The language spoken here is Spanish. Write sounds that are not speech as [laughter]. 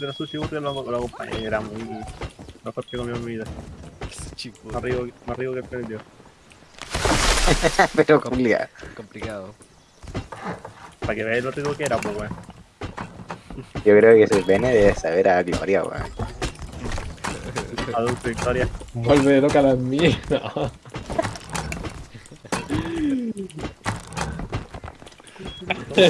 de la sushi burger lo, lo acompañé, era muy mejor que comió en mi vida. Más rico, más rico que el pendiente. [laughs] Pero complicado. Complicado. Para que veáis lo rico que era, pues weón. Yo creo que ese pene debe saber a Gloria, weón. [laughs] Adulto Victoria. Vuelve loca la mierda. [laughs]